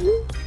you.